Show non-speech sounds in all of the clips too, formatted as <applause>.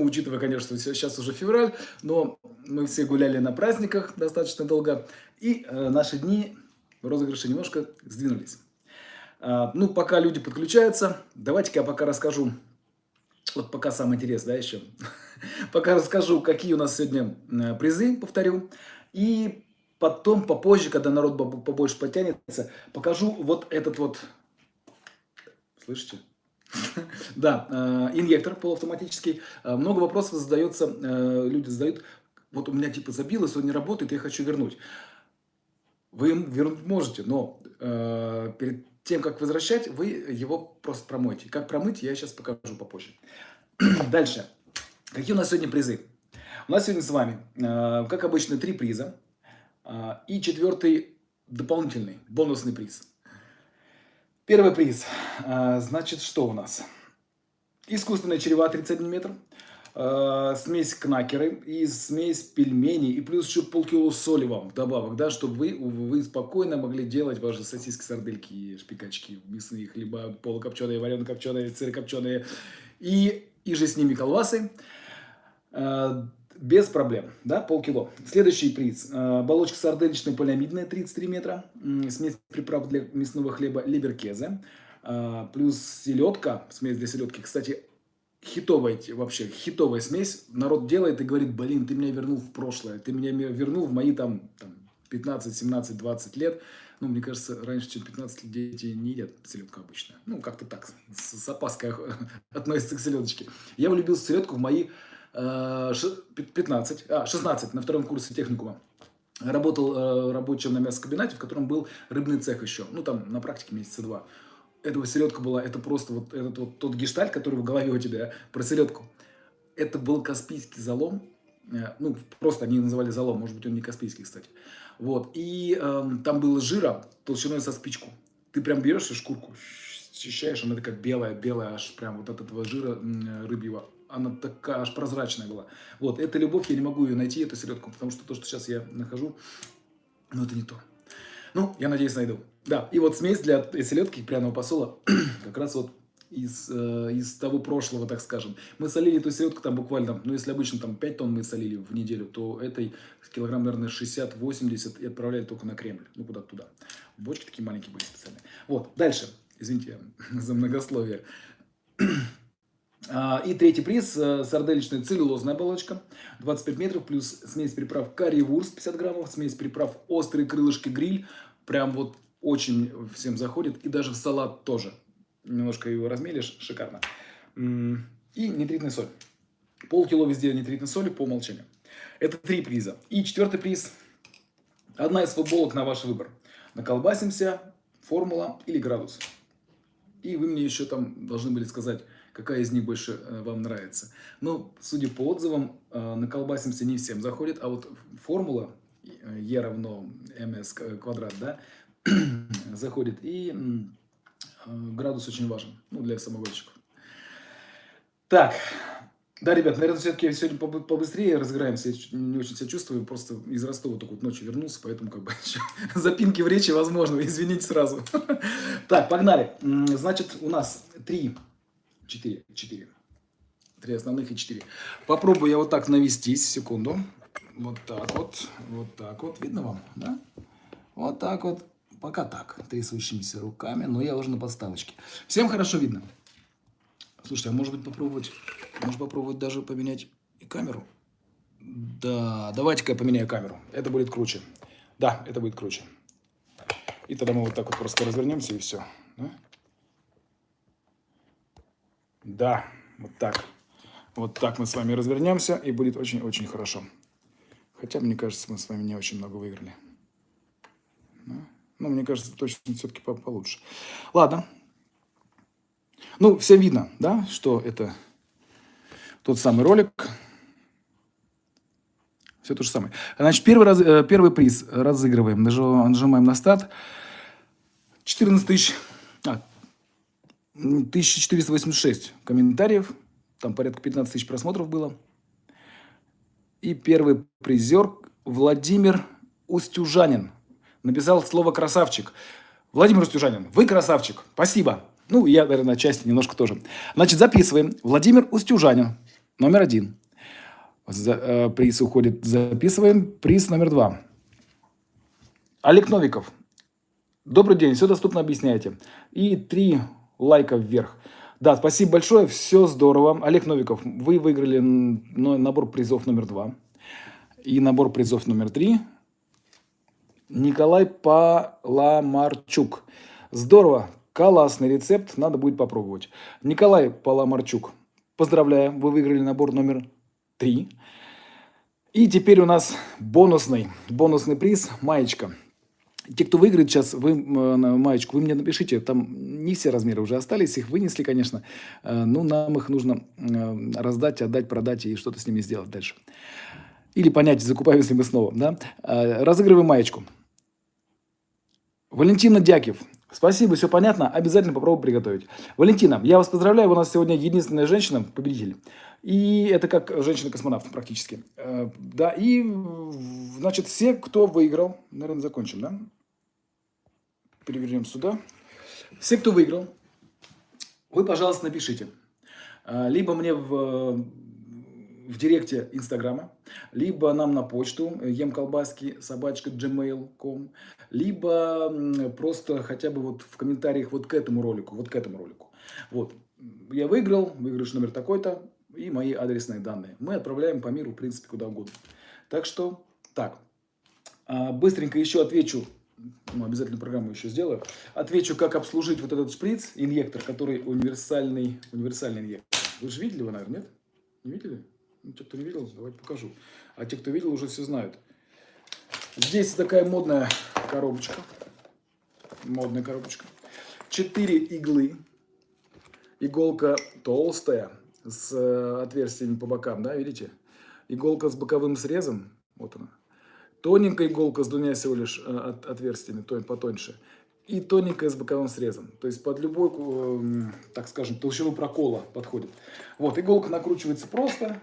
Ну, учитывая, конечно, сейчас уже февраль, но мы все гуляли на праздниках достаточно долго, и э, наши дни розыгрыши немножко сдвинулись. А, ну, пока люди подключаются, давайте-ка я пока расскажу, вот пока самое интересное, да, еще, <laughs> пока расскажу, какие у нас сегодня э, призы, повторю, и потом, попозже, когда народ побольше потянется, покажу вот этот вот, слышите? <laughs> Да, э, инъектор полуавтоматический. Э, много вопросов задается, люди задают, вот у меня типа забилось, он не работает, я хочу вернуть. Вы им вернуть можете, но перед тем, как возвращать, вы его просто промойте. Как промыть, я сейчас покажу попозже. <clears throat> Дальше. Какие у нас сегодня призы? У нас сегодня с вами, э, как обычно, три приза. Э, и четвертый дополнительный, бонусный приз. Первый приз. Э, значит, что у нас? Искусственная черева 31 метр. Э, смесь кнакеры и смесь пельменей, и плюс еще полкило соли вам добавок, да, чтобы вы, вы спокойно могли делать ваши сосиски, сардельки, шпикачки, мясные хлеба, полукопченые, варено-копченые, сырокопченые, и, и же с ними колбасы, э, без проблем, да, полкило. Следующий приз, э, оболочка сардельничная полиамидная, 33 метра, смесь приправ для мясного хлеба либеркезе, плюс селедка, смесь для селедки, кстати, хитовая вообще, хитовая смесь. Народ делает и говорит, блин, ты меня вернул в прошлое, ты меня вернул в мои там, там 15, 17, 20 лет. Ну, мне кажется, раньше, чем 15 лет дети не едят селедку обычно. Ну, как-то так, с, с опаской <laughs> относятся к селедочке. Я влюбился в селедку в мои э, 15, а, 16, на втором курсе техникума. Работал э, рабочим на мясокомбинате, в котором был рыбный цех еще. Ну, там на практике месяца два этого селедка была, это просто вот этот вот тот гештальт, который в голове у тебя про селедку. Это был Каспийский залом, э, ну, просто они называли залом, может быть, он не Каспийский, кстати. Вот, и э, там было жира толщиной со спичку. Ты прям берешь шкурку, счищаешь, она такая белая, белая, аж прям вот от этого жира рыбьего. Она такая аж прозрачная была. Вот, это любовь, я не могу ее найти, эту селедку, потому что то, что сейчас я нахожу, ну, это не то. Ну, я надеюсь, найду. Да, и вот смесь для селедки пряного посола <clears throat> как раз вот из, э, из того прошлого, так скажем. Мы солили эту селедку там буквально, ну если обычно там 5 тонн мы солили в неделю, то этой килограмм, наверное, 60-80 и отправляли только на Кремль, ну куда-то туда. Бочки такие маленькие были специальные. Вот, дальше, извините за многословие. <clears throat> А, и третий приз, э, сарделичная целлюлозная оболочка, 25 метров, плюс смесь приправ карри-вурст 50 граммов, смесь приправ острые крылышки гриль, прям вот очень всем заходит, и даже в салат тоже. Немножко его размелишь, шикарно. И нитритная соль. Полкило везде нитритной соли по умолчанию. Это три приза. И четвертый приз. Одна из футболок на ваш выбор. Наколбасимся, формула или градус. И вы мне еще там должны были сказать, какая из них больше э, вам нравится. Но, судя по отзывам, э, наколбасимся не всем заходит, а вот формула E равно ms квадрат, да, <clears throat> заходит. И э, градус очень важен ну, для самогонщиков. Так, да, ребят, наверное, все-таки сегодня побыстрее разыграемся. Я не очень себя чувствую, просто из Ростова только вот ночью вернулся, поэтому как бы <laughs> запинки в речи возможно, извините сразу. <laughs> Так, погнали. Значит, у нас три, четыре, четыре. Три основных и четыре. Попробую я вот так навестись, секунду. Вот так вот, вот так вот. Видно вам, да? Вот так вот. Пока так, трясущимися руками, но я уже на подставочке. Всем хорошо видно? Слушайте, а может быть попробовать, может попробовать даже поменять и камеру? Да, давайте-ка я поменяю камеру. Это будет круче. Да, это будет круче. И тогда мы вот так вот просто развернемся и все. Да, да вот так. Вот так мы с вами развернемся, и будет очень-очень хорошо. Хотя, мне кажется, мы с вами не очень много выиграли. Ну, мне кажется, точно все-таки получше. Ладно. Ну, всем видно, да, что это тот самый ролик. Все то же самое. Значит, первый, раз, э, первый приз разыгрываем. Нажимаем на старт. 14 тысяч... А, 1486 комментариев. Там порядка 15 тысяч просмотров было. И первый призер Владимир Устюжанин написал слово «красавчик». Владимир Устюжанин, вы красавчик. Спасибо. Ну, я, наверное, отчасти немножко тоже. Значит, записываем. Владимир Устюжанин номер один. За, э, приз уходит, записываем. Приз номер два. Олег Новиков. Добрый день, все доступно объясняете. И три лайка вверх. Да, спасибо большое, все здорово. Олег Новиков, вы выиграли набор призов номер два и набор призов номер три. Николай Паламарчук. Здорово, классный рецепт, надо будет попробовать. Николай Паламарчук, поздравляю, вы выиграли набор номер три. И теперь у нас бонусный, бонусный приз, маечка. Те, кто выиграет сейчас, вы маечку, вы мне напишите, там не все размеры уже остались, их вынесли, конечно, э, но нам их нужно э, раздать, отдать, продать и что-то с ними сделать дальше. Или понять, закупаемся ли мы снова. Да? Э, разыгрываем маечку. Валентина Дякив. Спасибо, все понятно. Обязательно попробую приготовить. Валентина, я вас поздравляю. У нас сегодня единственная женщина, победитель. И это как женщина-космонавт практически. Да, и, значит, все, кто выиграл, наверное, закончим, да? Перевернем сюда. Все, кто выиграл, вы, пожалуйста, напишите. А, либо мне в, в директе Инстаграма, либо нам на почту емколбаски собачка gmail.com, либо просто хотя бы вот в комментариях вот к этому ролику, вот к этому ролику. Вот, я выиграл, выигрыш номер такой-то и мои адресные данные. Мы отправляем по миру, в принципе, куда угодно. Так что, так, а, быстренько еще отвечу ну, обязательно программу еще сделаю. Отвечу, как обслужить вот этот шприц, инъектор, который универсальный, универсальный инъектор. Вы же видели его, наверное, нет? Не видели? Ну, те, кто не видел, давайте покажу. А те, кто видел, уже все знают. Здесь такая модная коробочка. Модная коробочка. Четыре иглы. Иголка толстая, с э, отверстиями по бокам, да, видите? Иголка с боковым срезом, вот она тоненькая иголка с двумя всего лишь э, отверстиями, потоньше, и тоненькая с боковым срезом. То есть под любой, эм, так скажем, толщину прокола подходит. Вот, иголка накручивается просто,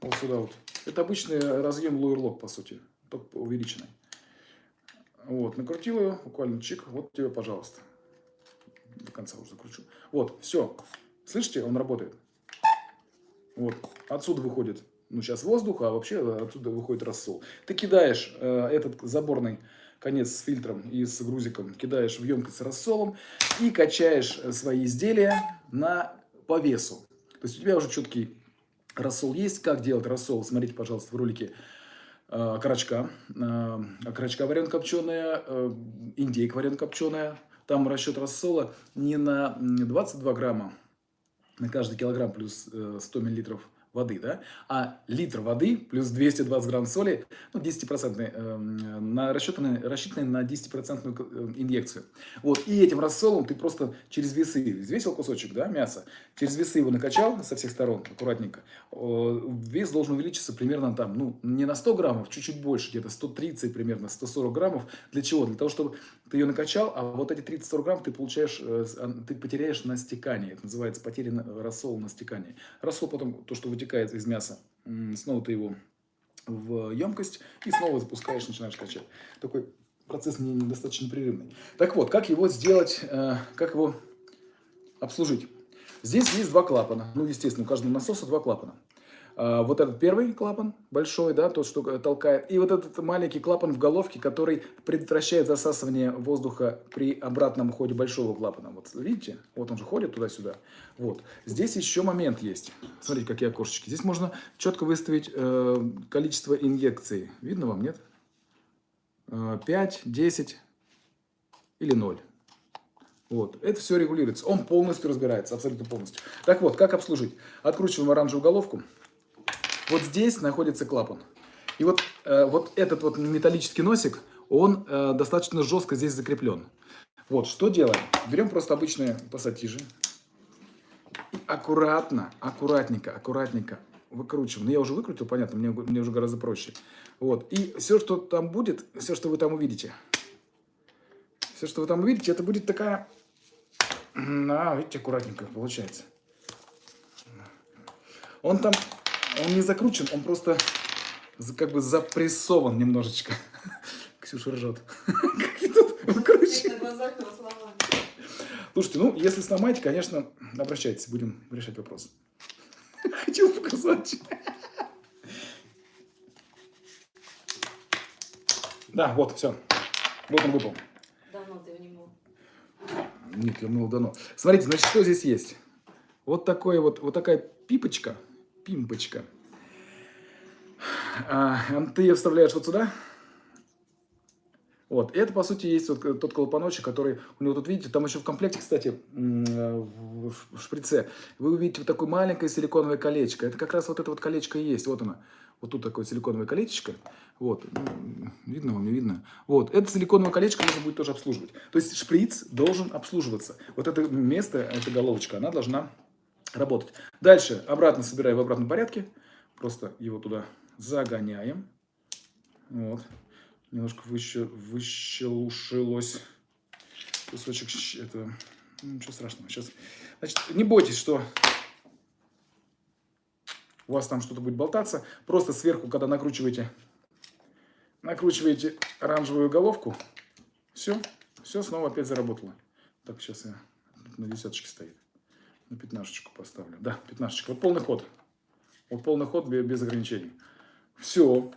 вот сюда вот. Это обычный разъем лойерлок, по сути, только увеличенный. Вот, накрутил ее, буквально чик, вот тебе, пожалуйста. До конца уже закручу. Вот, все. Слышите, он работает. Вот, отсюда выходит ну, сейчас воздух, а вообще оттуда выходит рассол. Ты кидаешь э, этот заборный конец с фильтром и с грузиком, кидаешь в емкость с рассолом и качаешь э, свои изделия на, по весу. То есть у тебя уже четкий рассол есть. Как делать рассол? Смотрите, пожалуйста, в ролике э, окорочка. Э, окорочка копченая, э, индейка варен копченая. Там расчет рассола не на 22 грамма на каждый килограмм плюс 100 э, миллилитров воды, да, а литр воды плюс 220 грамм соли, ну, 10% э, на, рассчитанный, рассчитанный на 10% э, инъекцию. Вот, и этим рассолом ты просто через весы, взвесил кусочек, да, мяса, через весы его накачал со всех сторон, аккуратненько, вес должен увеличиться примерно там, ну, не на 100 граммов, чуть-чуть больше, где-то 130 примерно, 140 граммов. Для чего? Для того, чтобы ты ее накачал, а вот эти 30-40 грамм ты получаешь, э, ты потеряешь на стекании. Это называется потеря рассола на стекании. Рассол потом, то, что вытекает из мяса, снова ты его в емкость и снова запускаешь, начинаешь качать. Такой процесс недостаточно непрерывный. Так вот, как его сделать, э, как его обслужить? Здесь есть два клапана. Ну, естественно, у каждого насоса два клапана. А, вот этот первый клапан большой, да, тот, что толкает, и вот этот маленький клапан в головке, который предотвращает засасывание воздуха при обратном ходе большого клапана. Вот видите, вот он же ходит туда-сюда. Вот. Здесь еще момент есть. Смотрите, какие окошечки. Здесь можно четко выставить э, количество инъекций. Видно вам, нет? 5, э, 10 или 0. Вот. Это все регулируется. Он полностью разбирается, абсолютно полностью. Так вот, как обслужить? Откручиваем оранжевую головку. Вот здесь находится клапан. И вот, э, вот этот вот металлический носик, он э, достаточно жестко здесь закреплен. Вот, что делаем? Берем просто обычные пассатижи. И аккуратно, аккуратненько, аккуратненько выкручиваем. Ну, я уже выкрутил, понятно, мне, мне уже гораздо проще. Вот. И все, что там будет, все, что вы там увидите, все, что вы там увидите, это будет такая... А, видите, аккуратненько получается. Он там он не закручен, он просто как бы запрессован немножечко. <laughs> Ксюша ржет. <laughs> Как тут выкручивать? Слушайте, ну, если сломаете, конечно, обращайтесь, будем решать вопрос. <laughs> Хотел кусочек. Да, вот, все. Вот он выпал. Давно ты его не мыл. Нет, я мыл давно. Смотрите, значит, что здесь есть? Вот, такое вот, вот такая пипочка, пимпочка. А, ты ее вставляешь вот сюда. Вот, это, по сути, есть вот тот клапаночек, который у него тут, видите, там еще в комплекте, кстати, в шприце, вы увидите вот такое маленькое силиконовое колечко. Это как раз вот это вот колечко и есть, вот оно. Вот тут такое силиконовое колечко. Вот, видно вам, не видно? Вот, это силиконовое колечко нужно будет тоже обслуживать. То есть шприц должен обслуживаться. Вот это место, эта головочка, она должна работать. Дальше обратно собираем в обратном порядке. Просто его туда загоняем. Вот. Немножко выще, выщелушилось кусочек этого. Ну, ничего страшного. Сейчас. Значит, не бойтесь, что у вас там что-то будет болтаться. Просто сверху, когда накручиваете, накручиваете оранжевую головку, все, все снова опять заработало. Так, сейчас я на десяточке стоит. На пятнашечку поставлю. Да, пятнашечка. Вот полный ход. Вот полный ход без, ограничений. Все.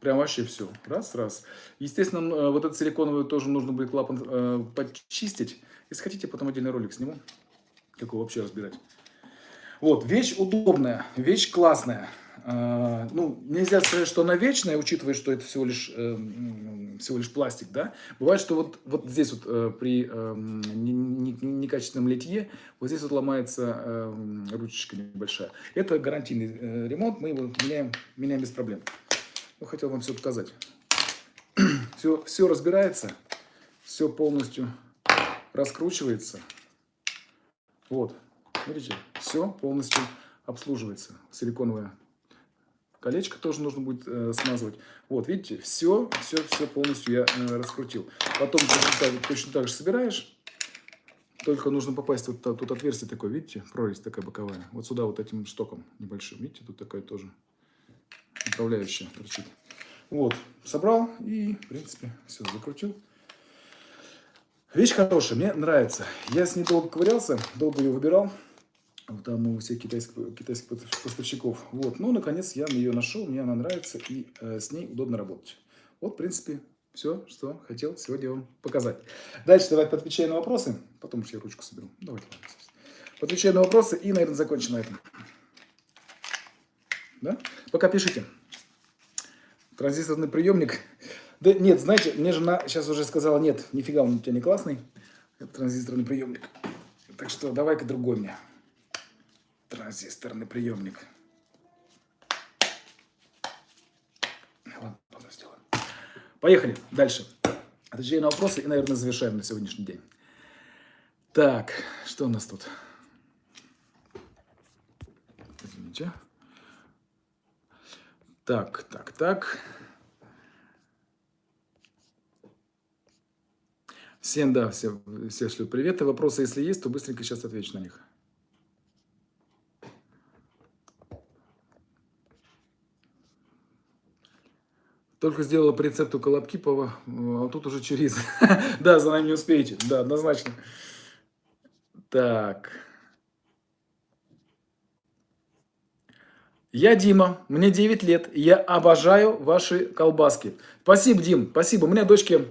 Прям вообще все. Раз, раз. Естественно, э, вот этот силиконовый тоже нужно будет клапан э, почистить. Если хотите, потом отдельный ролик сниму, как его вообще разбирать. Вот, вещь удобная, вещь классная. А, ну, нельзя сказать, что она вечная, учитывая, что это всего лишь, э, всего лишь пластик, да. Бывает, что вот, вот здесь вот э, при э, некачественном литье, вот здесь вот ломается ручечка небольшая. Это гарантийный ремонт, мы его меняем, меняем без проблем. Ну, хотел вам все показать. <clears throat> все, все разбирается, все полностью раскручивается. Вот, видите, все полностью обслуживается, силиконовая Колечко тоже нужно будет э, смазывать. Вот, видите, все, все, все полностью я э, раскрутил. Потом точно так, точно так же собираешь. Только нужно попасть, вот тут отверстие такое, видите, прорезь такая боковая. Вот сюда вот этим штоком небольшим, видите, тут такая тоже направляющая торчит. Вот, собрал и, в принципе, все, закрутил. Вещь хорошая, мне нравится. Я с ней долго ковырялся, долго ее выбирал там у всех китайских, китайских поставщиков. Вот, ну, наконец, я ее нашел, мне она нравится, и э, с ней удобно работать. Вот, в принципе, все, что хотел сегодня вам показать. Дальше давайте отвечаю на вопросы, потом я ручку соберу. Давайте, отвечаю на вопросы и, наверное, закончим на этом. Да? Пока пишите. Транзисторный приемник. Да нет, знаете, мне жена сейчас уже сказала, нет, нифига он у тебя не классный. Это транзисторный приемник. Так что давай-ка другой мне транзисторный приемник. Сделаем. Поехали дальше. Отвечаю на вопросы и, наверное, завершаем на сегодняшний день. Так, что у нас тут? Извините. Так, так, так. Всем, да, все, все шлю. И вопросы, если есть, то быстренько сейчас отвечу на них. Только сделала по рецепту Колобкипова, а тут уже через. <laughs> да, за нами не успеете. Да, однозначно. Так. Я Дима, мне 9 лет, я обожаю ваши колбаски. Спасибо, Дим, спасибо. У меня дочке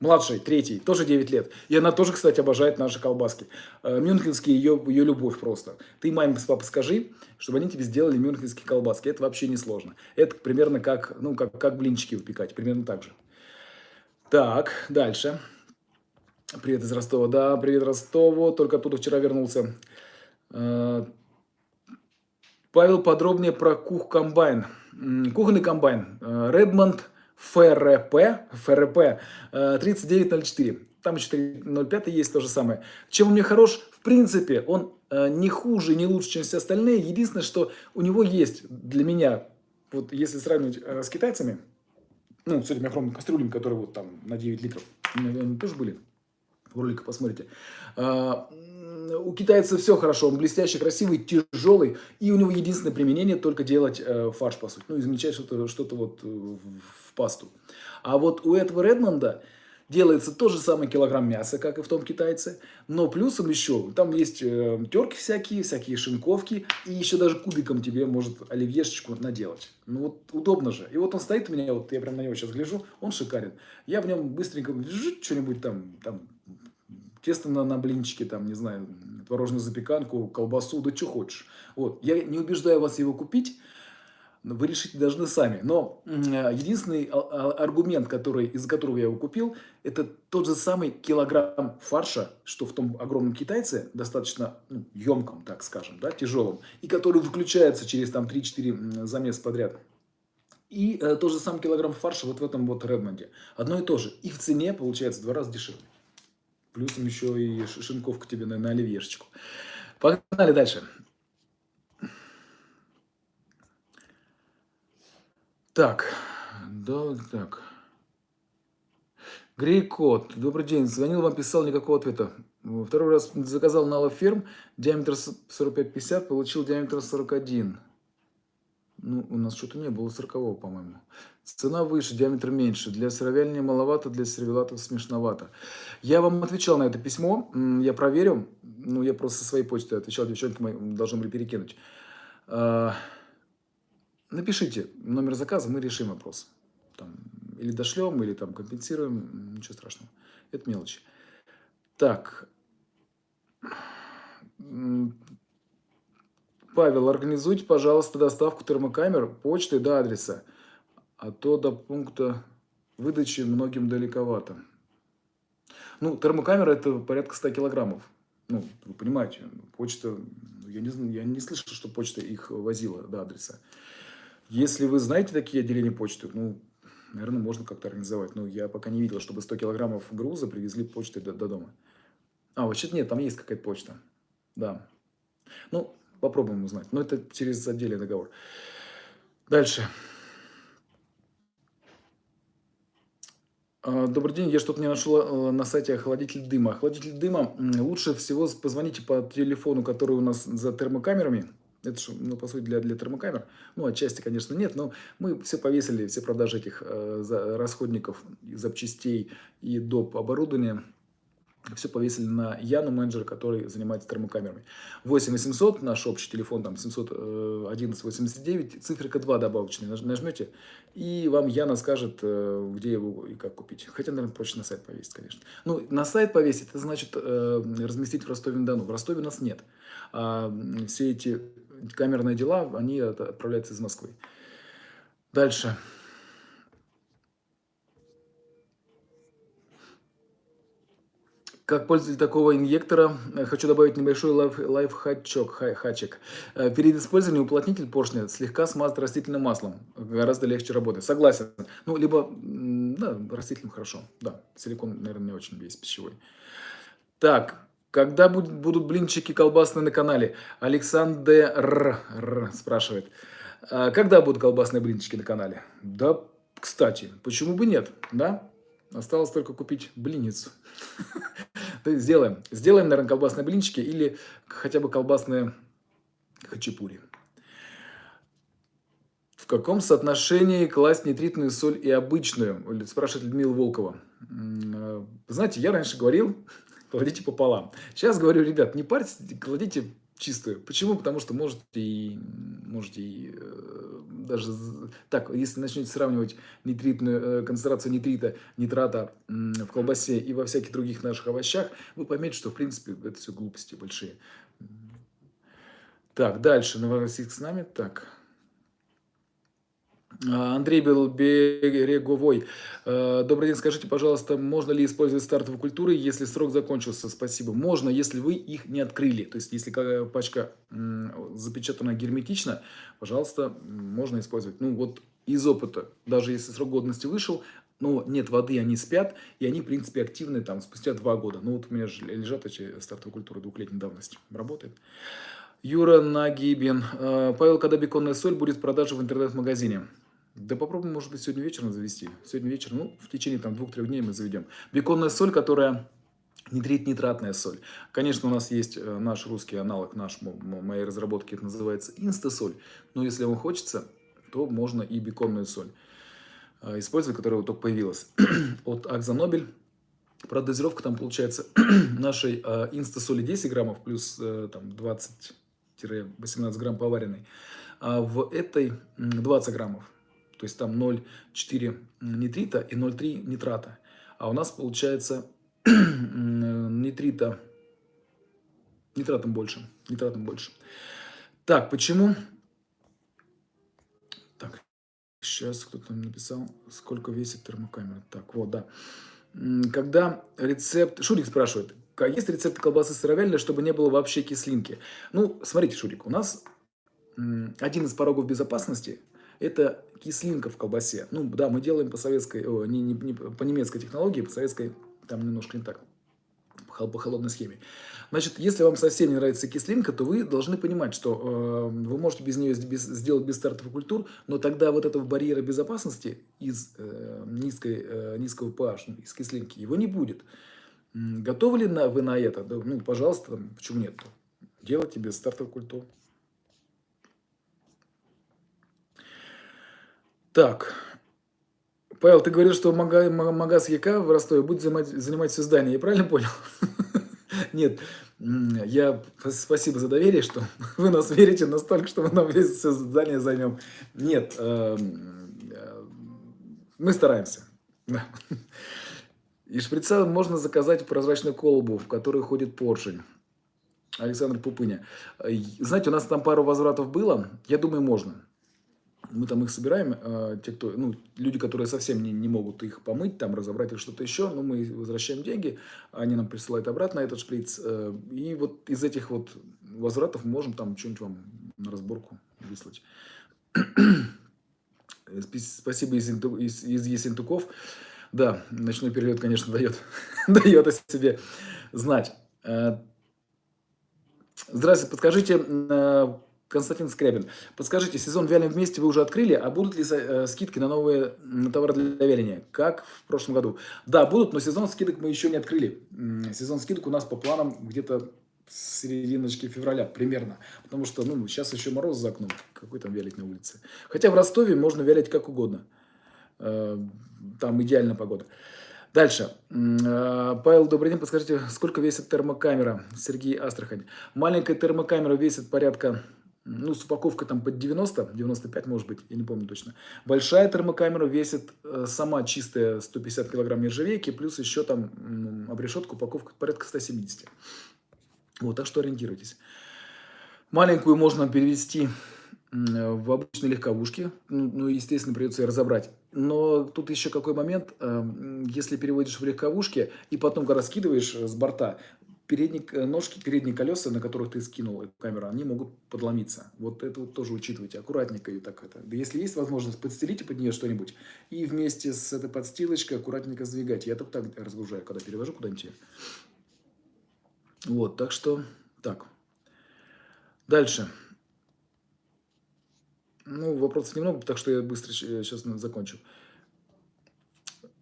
младшей, третьей, тоже 9 лет. И она тоже, кстати, обожает наши колбаски. Э, мюнхенские, ее, ее любовь просто. Ты маме с папой скажи, чтобы они тебе сделали мюнхенские колбаски. Это вообще не сложно. Это примерно как, ну, как, как блинчики выпекать, примерно так же. Так, дальше. Привет из Ростова. Да, привет Ростову. Только оттуда вчера вернулся. Э, Павел, подробнее про кух-комбайн. Кухонный комбайн. Э, Redmond ФРП, ФРП 3904. Там еще 305 есть то же самое. Чем он мне хорош? В принципе, он э, не хуже, не лучше, чем все остальные. Единственное, что у него есть для меня, вот если сравнивать э, с китайцами, ну, с этими огромными кастрюлями, которые вот там на 9 литров, они тоже были, в ролике посмотрите. А, у китайцев все хорошо, он блестящий, красивый, тяжелый, и у него единственное применение только делать э, фарш, по сути, ну, измельчать что-то что, -то, вот в пасту. А вот у этого Редмонда Делается тот же самый килограмм мяса, как и в том китайце, но плюсом еще, там есть э, терки всякие, всякие шинковки, и еще даже кубиком тебе может оливьешечку наделать. Ну вот удобно же. И вот он стоит у меня, вот я прям на него сейчас гляжу, он шикарен. Я в нем быстренько что-нибудь там, там тесто на, на блинчики, там, не знаю, творожную запеканку, колбасу, да что хочешь. Вот. Я не убеждаю вас его купить, вы решите должны сами. Но единственный аргумент, который, из-за которого я его купил, это тот же самый килограмм фарша, что в том огромном китайце, достаточно ну, емком, так скажем, да, тяжелом, и который выключается через там 3-4 замес подряд. И э, тот же самый килограмм фарша вот в этом вот Редмонде. Одно и то же. И в цене получается в два раза дешевле. Плюсом еще и шинковка тебе на, на оливьешечку. Погнали дальше. Так, да, так. Грейкот, добрый день. Звонил вам, писал, никакого ответа. Второй раз заказал на Ферм, диаметр 45-50, получил диаметр 41. Ну, у нас что-то не было 40 по-моему. Цена выше, диаметр меньше. Для сыровяльни маловато, для сервелатов смешновато. Я вам отвечал на это письмо, я проверю. Ну, я просто со своей почты отвечал, девчонки мои должны были перекинуть. Напишите номер заказа, мы решим вопрос. Там, или дошлем, или там компенсируем, ничего страшного. Это мелочи. Так. Павел, организуйте, пожалуйста, доставку термокамер почтой до адреса, а то до пункта выдачи многим далековато. Ну, термокамера это порядка 100 килограммов. Ну, вы понимаете, почта, я не, я не слышал, что почта их возила до адреса. Если вы знаете такие отделения почты, ну, наверное, можно как-то организовать. Но я пока не видел, чтобы 100 килограммов груза привезли почтой до, до дома. А, вообще нет, там есть какая-то почта. Да. Ну, попробуем узнать. Но это через отдельный договор. Дальше. А, добрый день, я что-то не нашел э, на сайте охладитель дыма. Охладитель дыма лучше всего позвоните по телефону, который у нас за термокамерами. Это же, ну, по сути, для, для термокамер. Ну, отчасти, конечно, нет, но мы все повесили, все продажи этих э, расходников, запчастей и доп. оборудования все повесили на Яну менеджер, который занимается термокамерами. 8 800, наш общий телефон, там 711 89, циферка 2 добавочная, нажмете, и вам Яна скажет, э, где его и как купить. Хотя, наверное, проще на сайт повесить, конечно. Ну, на сайт повесить, это значит э, разместить в Ростове-на-Дону. В Ростове нас нет. А все эти камерные дела, они отправляются из Москвы. Дальше. Как пользователь такого инъектора, э, хочу добавить небольшой лайф, лайфхачок, хачек. Э, перед использованием уплотнитель поршня слегка смазать растительным маслом. Гораздо легче работает. Согласен. Ну, либо, да, растительным хорошо. Да, силикон, наверное, не очень весь пищевой. Так, когда будут, будут блинчики колбасные на канале? Александр спрашивает. «А когда будут колбасные блинчики на канале? Да, кстати, почему бы нет, да? Осталось только купить блинницу. <laughs> Сделаем. Сделаем, наверное, колбасные блинчики или хотя бы колбасные хачапури. В каком соотношении класть нитритную соль и обычную? Спрашивает Людмила Волкова. Э, знаете, я раньше говорил, кладите пополам. Сейчас говорю, ребят, не парьтесь, кладите чистую. Почему? Потому что можете и, можете и э, даже так, если начнете сравнивать нитритную, э, концентрацию нитрита, нитрата э, в колбасе и во всяких других наших овощах, вы поймете, что в принципе это все глупости большие. Так, дальше. Новороссийск с нами. Так. А, Андрей Береговой. А, добрый день, скажите, пожалуйста, можно ли использовать стартовые культуры, если срок закончился? Спасибо. Можно, если вы их не открыли. То есть, если пачка запечатана герметично, пожалуйста, можно использовать. Ну, вот из опыта, даже если срок годности вышел, но нет воды, они спят, и они, в принципе, активны там спустя два года. Ну, вот у меня же лежат эти стартовые культуры двухлетней давности. Работает. Юра Нагибин. А, Павел, когда беконная соль будет в продаже в интернет-магазине? Да попробуем, может быть, сегодня вечером завести. Сегодня вечером, ну, в течение там двух-трех дней мы заведем. Беконная соль, которая нитрит-нитратная соль. Конечно, у нас есть э, наш русский аналог наш, моей разработки, это называется инстасоль. Но если вам хочется, то можно и беконную соль э, использовать, которая вот только появилась. <clears throat> От Акзанобель Правда, дозировка там получается <clears throat> нашей э, инста-соли 10 граммов плюс там 20-18 грамм поваренной. А в этой 20 граммов. То есть там 0,4 нитрита и 0,3 нитрата. А у нас получается <clears throat> нитрита, нитратом больше. Нитратом больше. Так, почему? Так, сейчас кто-то написал, сколько весит термокамера. Так, вот, да. Когда рецепт... Шурик спрашивает, есть рецепт колбасы сыровяленой, чтобы не было вообще кислинки? Ну, смотрите, Шурик, у нас один из порогов безопасности это кислинка в колбасе. Ну, да, мы делаем по советской, о, не, не, не, по немецкой технологии, по советской, там немножко не так, по, холодной схеме. Значит, если вам совсем не нравится кислинка, то вы должны понимать, что э, вы можете без нее без, сделать без стартовых культур, но тогда вот этого барьера безопасности из э, низкой, э, низкого pH, ну, из кислинки, его не будет. Готовы ли на, вы на это? Да, ну, пожалуйста, почему нет? Делайте без стартовых культур. Так. Павел, ты говорил, что магаз ЯК в Ростове будет занимать, занимать все здание. Я правильно понял? <laughs> Нет, я спасибо за доверие, что <laughs> вы нас верите настолько, что мы нам весь все здание займем. Нет, эм, э, мы стараемся. <laughs> И шприца можно заказать прозрачную колбу, в которой ходит поршень. Александр Пупыня. Знаете, у нас там пару возвратов было. Я думаю, можно мы там их собираем, э, те, кто, ну, люди, которые совсем не, не могут их помыть, там, разобрать или что-то еще, но мы возвращаем деньги, они нам присылают обратно этот шприц, э, и вот из этих вот возвратов мы можем там что-нибудь вам на разборку выслать. Спасибо из, из, из Есентуков. Да, ночной период, конечно, дает, <laughs> дает о себе знать. Э, здравствуйте, подскажите, э, Константин Скрябин. Подскажите, сезон «Вялим вместе» вы уже открыли, а будут ли э, скидки на новые на товары для вяления, как в прошлом году? Да, будут, но сезон скидок мы еще не открыли. Сезон скидок у нас по планам где-то серединочки февраля примерно. Потому что ну, сейчас еще мороз за окном. Какой там вялить на улице? Хотя в Ростове можно вялить как угодно. Э, там идеальная погода. Дальше. Э, Павел, добрый день. Подскажите, сколько весит термокамера? Сергей Астрахань. Маленькая термокамера весит порядка ну, с упаковкой там под 90, 95 может быть, я не помню точно. Большая термокамера весит э, сама чистая 150 килограмм нержавейки, плюс еще там м, обрешетка, упаковка порядка 170. Вот, так что ориентируйтесь. Маленькую можно перевести в обычные легковушки, ну, ну, естественно, придется ее разобрать. Но тут еще какой момент, э, если переводишь в легковушке и потом, когда скидываешь с борта, передние э, ножки, передние колеса, на которых ты скинул эту камеру, они могут подломиться. Вот это вот тоже учитывайте. Аккуратненько и так это. Да если есть возможность, подстелите под нее что-нибудь. И вместе с этой подстилочкой аккуратненько сдвигать. Я только так разгружаю, когда перевожу куда-нибудь. Вот, так что так. Дальше. Ну, вопросов немного, так что я быстро сейчас закончу.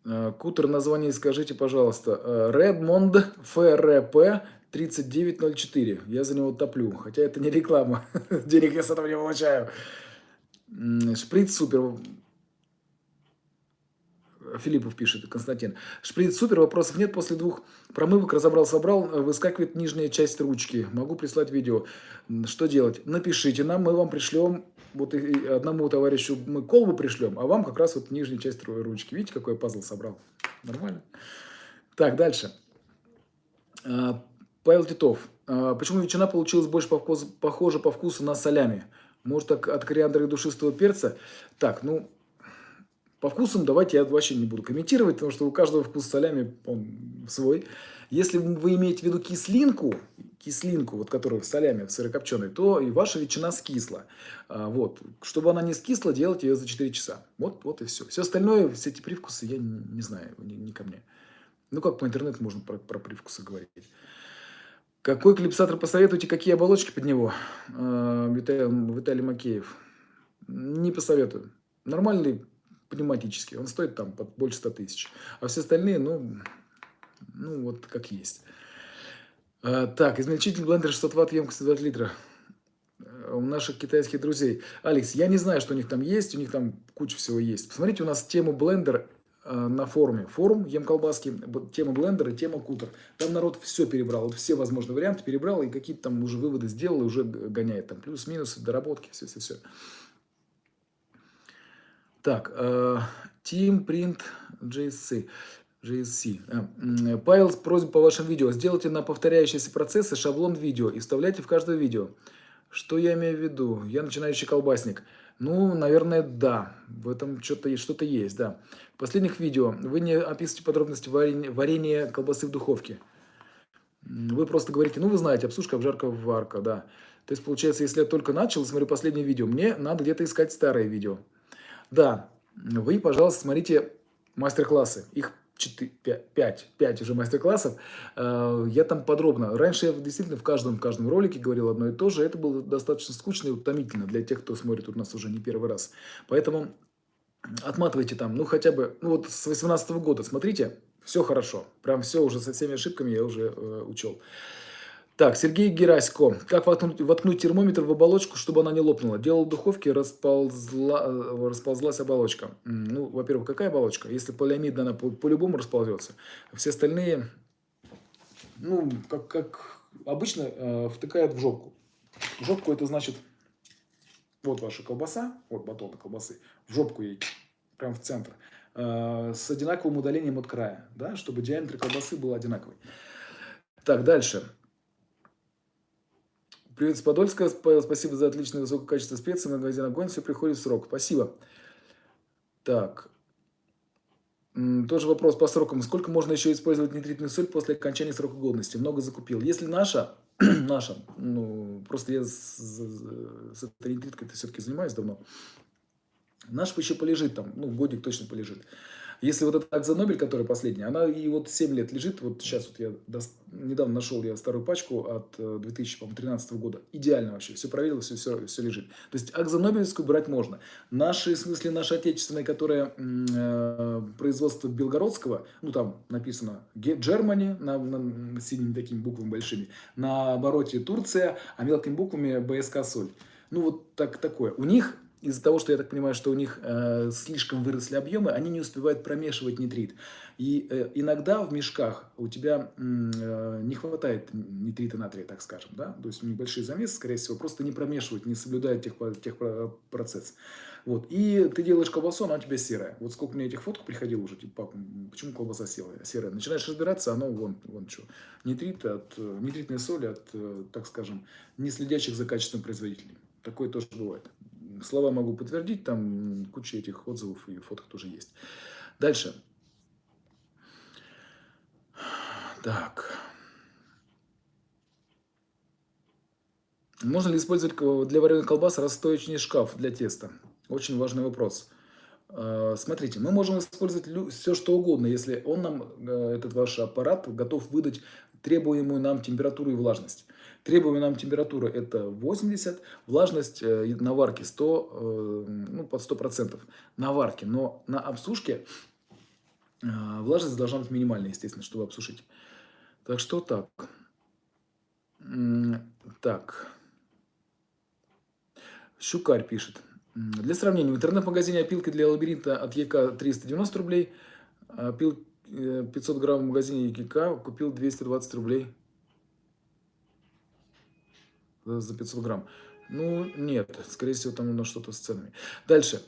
Э, Кутер, название скажите, пожалуйста. Э, Redmond FRP 3904. Я за него топлю. Хотя это не реклама. <laughs> Денег я с этого не получаю. Шприц супер. Филиппов пишет, Константин. Шприц супер, вопросов нет. После двух промывок разобрал-собрал, выскакивает нижняя часть ручки. Могу прислать видео. Что делать? Напишите нам, мы вам пришлем вот одному товарищу мы колбу пришлем, а вам как раз вот нижняя часть ручки. Видите, какой пазл собрал? Нормально? Так, дальше. А, Павел Титов. А, почему ветчина получилась больше похожа по вкусу на солями? Может, так от кориандра и душистого перца? Так, ну, по вкусам давайте я вообще не буду комментировать, потому что у каждого вкус солями он свой. Если вы имеете в виду кислинку, кислинку, вот которую в солями, в сырокопченой, то и ваша ветчина скисла. А, вот. Чтобы она не скисла, делать ее за 4 часа. Вот, вот и все. Все остальное, все эти привкусы, я не, не знаю, не, не ко мне. Ну, как по интернету можно про, про привкусы говорить. Какой клипсатор посоветуете, какие оболочки под него? А, Виталий, Виталий Макеев. Не посоветую. Нормальный пневматический. Он стоит там под больше 100 тысяч. А все остальные, ну, ну вот как есть. А, так, измельчитель блендер 600 ватт, емкость 20 литра. А, у наших китайских друзей. Алекс, я не знаю, что у них там есть, у них там куча всего есть. Посмотрите, у нас тему блендер на форуме. Форум Ем колбаски, тема блендера, тема кутер. Там народ все перебрал, вот все возможные варианты перебрал и какие-то там уже выводы сделал и уже гоняет. Там плюс-минус, доработки, все-все-все. Так, э, Team Print JSC. JSC. Э, Павел, просьба по вашим видео. Сделайте на повторяющиеся процессы шаблон видео и вставляйте в каждое видео. Что я имею в виду? Я начинающий колбасник. Ну, наверное, да. В этом что-то что, -то, есть, да. В последних видео вы не описываете подробности варенья, варенья колбасы в духовке. Вы просто говорите, ну, вы знаете, обсушка, обжарка, варка, да. То есть, получается, если я только начал, смотрю последнее видео, мне надо где-то искать старые видео. Да, вы, пожалуйста, смотрите мастер-классы. Их 4, 5, 5, 5 уже мастер-классов. Э, я там подробно. Раньше я действительно в каждом, в каждом ролике говорил одно и то же. Это было достаточно скучно и утомительно для тех, кто смотрит у нас уже не первый раз. Поэтому отматывайте там, ну хотя бы, ну вот с 18 года смотрите, все хорошо. Прям все уже со всеми ошибками я уже э, учел. Так, Сергей Герасько. Как воткнуть, воткнуть термометр в оболочку, чтобы она не лопнула? Делал в духовке, расползла, э, расползлась оболочка. Ну, во-первых, какая оболочка? Если полиамидная, она по-любому по расползется. Все остальные, ну, как, как обычно, э, втыкают в жопку. В жопку это значит, вот ваша колбаса, вот батон колбасы, в жопку ей, прям в центр, э, с одинаковым удалением от края, да, чтобы диаметр колбасы был одинаковый. Так, дальше. Привет с Подольска. Спасибо за отличное высокое качество специй. Магазин Огонь. Все приходит в срок. Спасибо. Так. Тоже вопрос по срокам. Сколько можно еще использовать нитритную соль после окончания срока годности? Много закупил. Если наша, <clears throat> наша, ну, просто я с, с этой нитриткой все-таки занимаюсь давно. Наш еще полежит там, ну, годик точно полежит. Если вот эта акция Нобель, которая последняя, она и вот 7 лет лежит, вот сейчас вот я недавно нашел я старую пачку от 2013 э, года, идеально вообще, все проверил, все, все, все лежит. То есть акция Нобелевскую брать можно. Наши, в смысле, наши отечественные, которые э, производство Белгородского, ну там написано Germany на, на синими такими буквами большими, на обороте Турция, а мелкими буквами БСК Соль. Ну вот так, такое. У них из-за того, что я так понимаю, что у них э, слишком выросли объемы, они не успевают промешивать нитрит. И э, иногда в мешках у тебя э, не хватает нитрита натрия, так скажем. Да? То есть небольшие замесы, скорее всего, просто не промешивают, не соблюдают тех, тех процесс. Вот. И ты делаешь колбасу, она у тебя серая. Вот сколько мне этих фоток приходило уже, типа, папа, почему колбаса серая? серая? Начинаешь разбираться, оно вон, вон что. Нитрит от, э, нитритной соли от, э, так скажем, не следящих за качеством производителей. Такое тоже бывает слова могу подтвердить, там куча этих отзывов и фоток тоже есть. Дальше. Так. Можно ли использовать для вареных колбас расстоечный шкаф для теста? Очень важный вопрос. А, смотрите, мы можем использовать все, что угодно, если он нам, э, этот ваш аппарат, готов выдать требуемую нам температуру и влажность. Требуемая температура это 80, влажность э, на варке 100, э, ну, под 100% на варке. Но на обсушке э, влажность должна быть минимальная, естественно, чтобы обсушить. Так что так. Так. Щукарь пишет. Для сравнения, в интернет-магазине опилки для лабиринта от ЕК 390 рублей, опил 500 грамм в магазине ЕК купил 220 рублей за 500 грамм. Ну, нет, скорее всего, там нужно что-то с ценами. Дальше.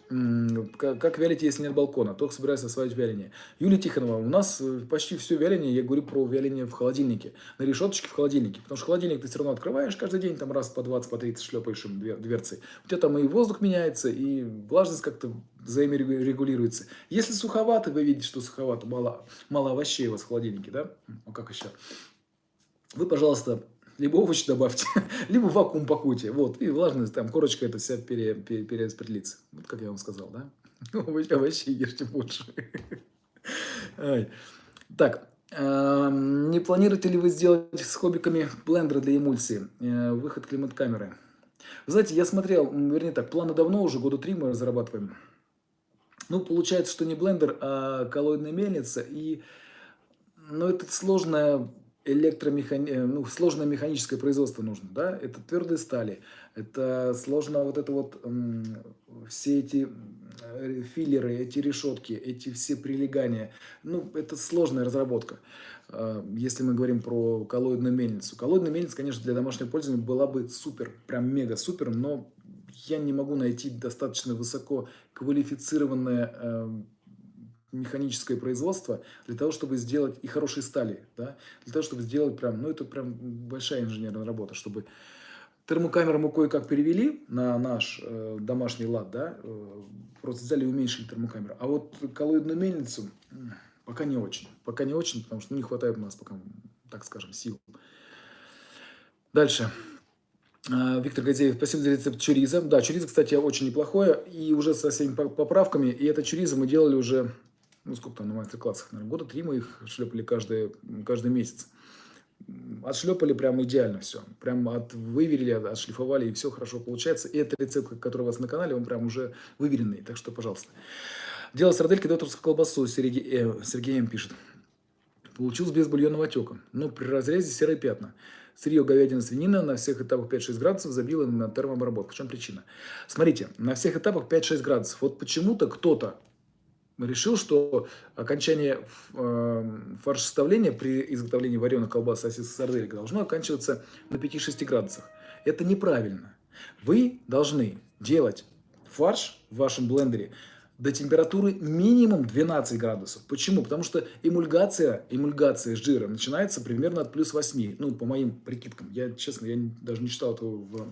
Как вялить, если нет балкона? Только собираюсь осваивать вяление. Юлия Тихонова, у нас э, почти все вяление, я говорю про вяление в холодильнике. На решеточке в холодильнике. Потому что холодильник ты все равно открываешь каждый день, там раз по 20, по 30 шлепаешь им дверцей. У тебя там и воздух меняется, и влажность как-то взаиморегулируется. Если суховато, вы видите, что суховато, мало, мало овощей у вас в холодильнике, да? Ну, как еще? Вы, пожалуйста, либо овощи добавьте, <laughs> либо вакуум пакуйте. Вот, и влажность, там, корочка это вся пере, пере, перераспределится. Вот как я вам сказал, да? <laughs> Овощи, овощи ешьте больше. <laughs> Так, эм, не планируете ли вы сделать с хоббиками блендеры для эмульсии? Э, выход климат-камеры. знаете, я смотрел, вернее так, планы давно уже, года три мы разрабатываем. Ну, получается, что не блендер, а коллоидная мельница. И, ну, это сложная электромехани... Э, ну, сложное механическое производство нужно, да, это твердые стали, это сложно вот это вот, все эти э, филлеры, эти решетки, эти все прилегания, ну, это сложная разработка. А, если мы говорим про коллоидную мельницу. Коллоидная мельница, конечно, для домашнего пользования была бы супер, прям мега супер, но я не могу найти достаточно высоко квалифицированное э, механическое производство для того, чтобы сделать и хорошие стали, да, для того, чтобы сделать прям, ну, это прям большая инженерная работа, чтобы термокамеру мы кое-как перевели на наш э, домашний лад, да, э, просто взяли и уменьшили термокамеру, а вот коллоидную мельницу пока не очень, пока не очень, потому что ну, не хватает у нас пока, так скажем, сил. Дальше. А, Виктор Газеев, спасибо за рецепт чуриза. Да, чуриза, кстати, очень неплохое. И уже со всеми поправками. И это чуриза мы делали уже, ну сколько там на мастер-классах, наверное, года три мы их шлепали каждый, каждый месяц. Отшлепали прям идеально все. Прям от, выверили, отшлифовали, и все хорошо получается. И это рецепт, который у вас на канале, он прям уже выверенный. Так что, пожалуйста. Дело сардельки докторскую колбасу, Сергей, э, Сергей М. пишет. Получился без бульонного отека, но при разрезе серые пятна. Сырье говядина, свинина на всех этапах 5-6 градусов забило на термообработку. В чем причина? Смотрите, на всех этапах 5-6 градусов. Вот почему-то кто-то решил, что окончание фаршеставления при изготовлении вареных колбас, сосисок, сарделек должно оканчиваться на 5-6 градусах. Это неправильно. Вы должны делать фарш в вашем блендере до температуры минимум 12 градусов. Почему? Потому что эмульгация, эмульгация жира начинается примерно от плюс 8. Ну, по моим прикидкам. Я, честно, я даже не читал этого в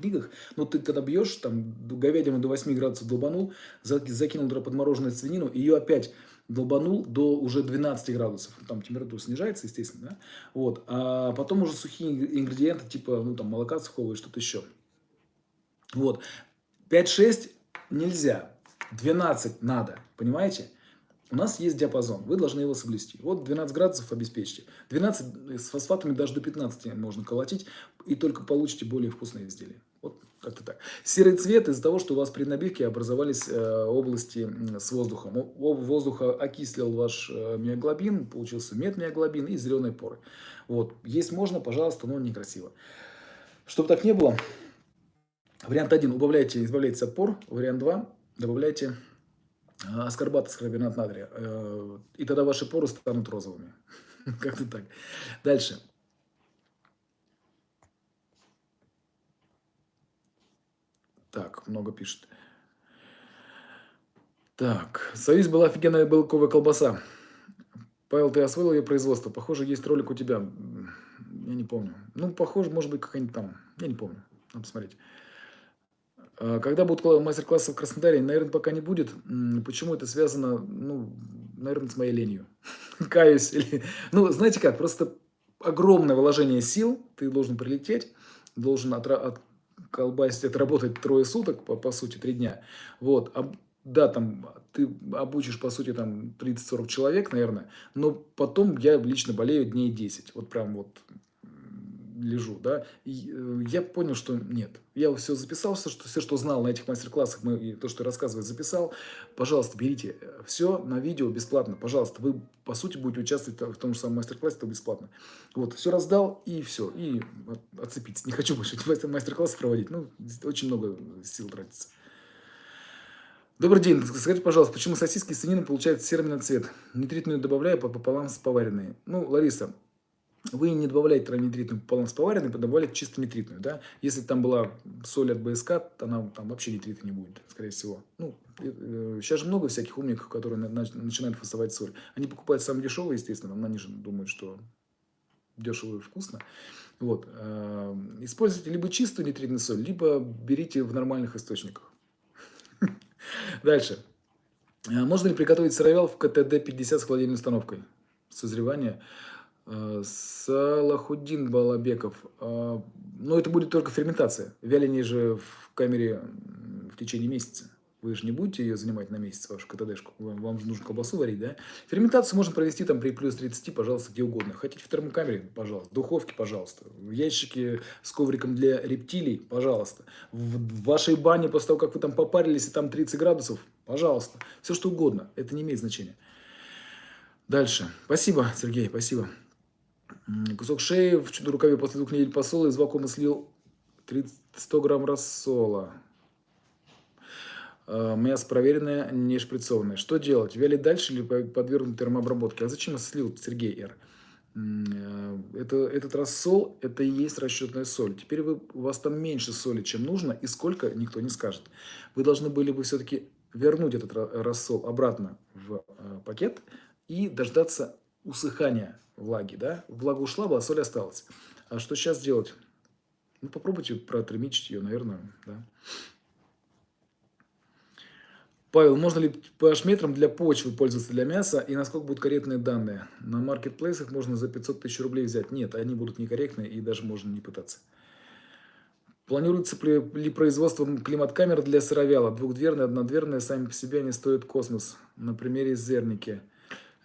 книгах. Но ты когда бьешь, там, говядину до 8 градусов долбанул, закинул туда подмороженную свинину, ее опять долбанул до уже 12 градусов. Там температура снижается, естественно, да? Вот. А потом уже сухие ингредиенты, типа, ну, там, молока сухого и что-то еще. Вот. 5-6 нельзя. 12 надо, понимаете? У нас есть диапазон, вы должны его соблюсти. Вот 12 градусов обеспечьте. 12 с фосфатами даже до 15 можно колотить, и только получите более вкусные изделия. Вот как-то так. Серый цвет из-за того, что у вас при набивке образовались э, области с воздухом. Воздуха окислил ваш э, миоглобин, получился метмиоглобин и зеленые поры. Вот. Есть можно, пожалуйста, но некрасиво. Чтобы так не было, вариант 1 убавляйте, избавляйтесь от пор. Вариант 2 добавляйте а, аскорбат из карбонат натрия. Э, и тогда ваши поры станут розовыми. <laughs> Как-то так. Дальше. Так, много пишет. Так, Союз была офигенная белковая колбаса. Павел, ты освоил ее производство? Похоже, есть ролик у тебя. Я не помню. Ну, похоже, может быть, какая-нибудь там. Я не помню. Надо посмотреть. А, когда будут мастер-классы в Краснодаре, наверное, пока не будет. Почему это связано, ну, наверное, с моей ленью. <laughs> Каюсь. Или... <laughs> Ну, знаете как, просто огромное вложение сил. Ты должен прилететь, должен от, от колбасить, отработать трое суток, по, по сути, три дня. Вот. А, да, там ты обучишь, по сути, там 30-40 человек, наверное, но потом я лично болею дней 10. Вот прям вот лежу, да, э, я понял, что нет. Я все записал, все, что, все, что знал на этих мастер-классах, и то, что я рассказываю, записал. Пожалуйста, берите все на видео бесплатно, пожалуйста. Вы, по сути, будете участвовать в том же самом мастер-классе, то бесплатно. Вот, все раздал, и все, и отцепиться. Не хочу больше эти мастер-классы проводить, ну, очень много сил тратится. Добрый день. Скажите, пожалуйста, почему сосиски из свинины получают серый цвет? Нитритную добавляю пополам с поваренной. Ну, Лариса, вы не добавляете с поваренной, добавляете чисто нитритную. Да? Если там была соль от БСК, то она там вообще нитрита не будет, скорее всего. Ну, сейчас же много всяких умников, которые начинают фасовать соль. Они покупают самые дешевые, естественно, они же думают, что дешево и вкусно. Вот. Э, используйте либо чистую нитритную соль, либо берите в нормальных источниках. <laughs> Дальше. Э, можно ли приготовить сыровял в КТД-50 с холодильной установкой? Созревание. Э, Салахуддин Балабеков. Э, но это будет только ферментация. Вяление же в камере в течение месяца. Вы же не будете ее занимать на месяц, вашу КТДшку. Вам же нужно колбасу варить, да? Ферментацию можно провести там при плюс 30, пожалуйста, где угодно. Хотите в термокамере, пожалуйста. В духовке, пожалуйста. В ящике с ковриком для рептилий, пожалуйста. В вашей бане после того, как вы там попарились, и там 30 градусов, пожалуйста. Все что угодно. Это не имеет значения. Дальше. Спасибо, Сергей, спасибо. Кусок шеи в чудо-рукаве после двух недель посола из вакуума слил 30, 100 грамм рассола. э, мясо проверенное, не шприцованное. Что делать? Вялить дальше или подвергнуть термообработке? А зачем я слил, Сергей Р? Э, это, этот рассол, это и есть расчетная соль. Теперь вы, у вас там меньше соли, чем нужно, и сколько, никто не скажет. Вы должны были бы все-таки вернуть этот рассол обратно в э, пакет и дождаться усыхания влаги. Да? Влага ушла, была соль осталась. А что сейчас делать? Ну, попробуйте протермичить ее, наверное. Да? Павел, можно ли pH-метром для почвы пользоваться для мяса и насколько будут корректные данные? На маркетплейсах можно за 500 тысяч рублей взять. Нет, они будут некорректные и даже можно не пытаться. Планируется ли производство климат-камер для сыровяла? Двухдверные, однодверные, сами по себе они стоят космос. На примере зерники.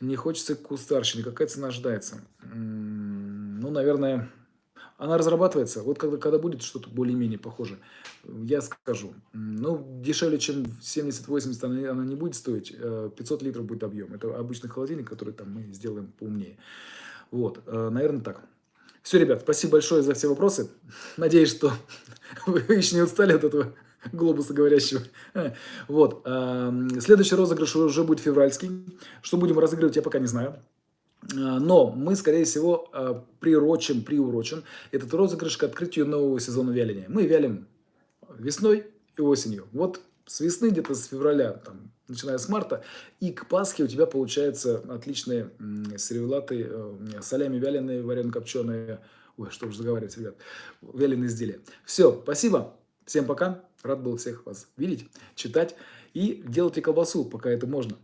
Не хочется кустарщины. Какая цена ожидается? Ну, наверное, она разрабатывается. Вот когда, когда будет что-то более-менее похоже, я скажу. Ну, дешевле, чем 70-80 она, она не будет стоить. 500 э, литров будет объем. Это обычный холодильник, который там мы сделаем поумнее. Вот, э, наверное, так. Все, ребят, спасибо большое за все вопросы. Надеюсь, что <laughs> вы еще не устали от этого глобуса говорящего. Вот. Следующий розыгрыш уже будет февральский. Что будем разыгрывать, я пока не знаю. А, но мы, скорее всего, а, прирочим, приурочим этот розыгрыш к открытию нового сезона вяления. Мы вялим весной и осенью. Вот с весны, где-то с февраля, там, начиная с марта, и к Пасхе у тебя получаются отличные сервелаты, э, солями вяленые, варено-копченые, ой, что уж заговаривать, ребят, вяленые изделия. Все, спасибо, всем пока, рад был всех вас видеть, читать и делайте колбасу, пока это можно.